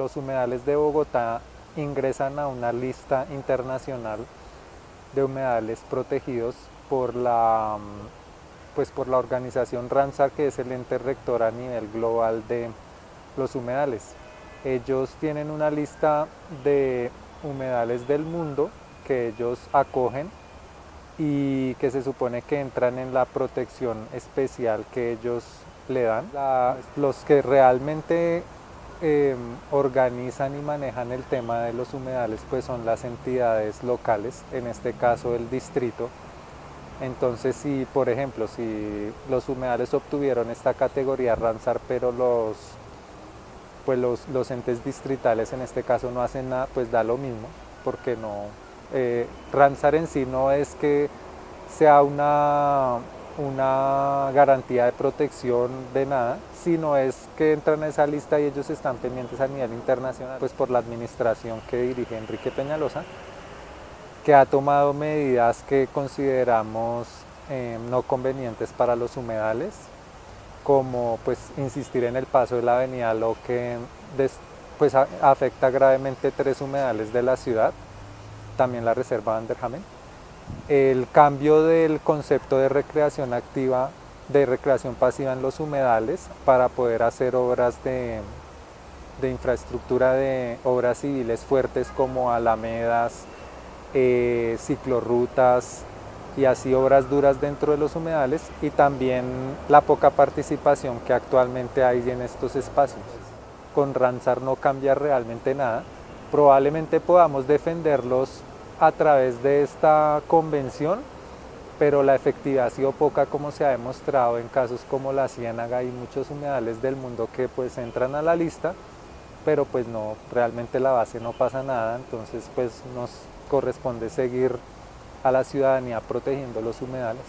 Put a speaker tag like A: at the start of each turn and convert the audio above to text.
A: los humedales de Bogotá ingresan a una lista internacional de humedales protegidos por la, pues por la organización RANSA, que es el ente rector a nivel global de los humedales. Ellos tienen una lista de humedales del mundo que ellos acogen y que se supone que entran en la protección especial que ellos le dan. los que realmente em, organizan y manejan el tema de los humedales pues son las entidades locales, en este caso el distrito. Entonces si, por ejemplo, si los humedales obtuvieron esta categoría Ramsar, pero los, pues los, los entes distritales en este caso no hacen nada, pues da lo mismo, porque no, eh, en sí no es que sea una, una garantía de protección de nada, sino es que entran a esa lista y ellos están pendientes a nivel internacional, pues por la administración que dirige Enrique Peñalosa, que ha tomado medidas que consideramos eh, no convenientes para los humedales, como pues insistir en el paso de la avenida, lo que pues, afecta gravemente tres humedales de la ciudad, también la reserva Vanderhamen. El cambio del concepto de recreación activa, de recreación pasiva en los humedales para poder hacer obras de, infraestructura de obras civiles fuertes como alamedas, eh, ciclorrutas y así obras duras dentro de los humedales y también la poca participación que actualmente hay en estos espacios. Con Ranzar no cambia realmente nada, probablemente podamos defenderlos a través de esta convención, pero la efectividad ha sido poca como se ha demostrado en casos como la ciénaga y muchos humedales del mundo que pues entran a la lista, pero pues no, realmente la base no pasa nada, entonces pues nos corresponde seguir a la ciudadanía protegiendo los humedales.